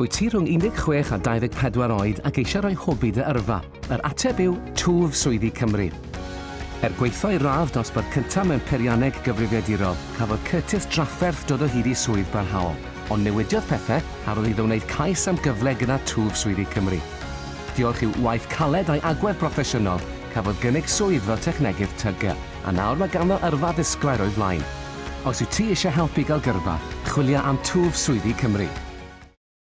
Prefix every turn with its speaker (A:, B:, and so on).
A: Wyt ti rhwng 16 a 24 oed ac eisiau rhoi hobi dy yrfa? Yr ateb yw Twf Swyddi Cymru. Er gweithio i radd dosbarth cyntaf mewn peirianneg gyfrifiadurol, cafodd Curtis drafferth dod o hyd i swydd barhaol, ond newidiodd pethau a roedd iddo wneud cais am gyfle gyda twf swyddi Cymru. Diolch i'w waith caled a'i agwedd proffesiynol, cafodd gynnig swydd fel technegydd tygau, a nawr mae ganddo yrfa ddisglair o'i flaen. Os yw ti eisiau helpu gael gyrfa, chwilio am Twf Swyddi Cymru.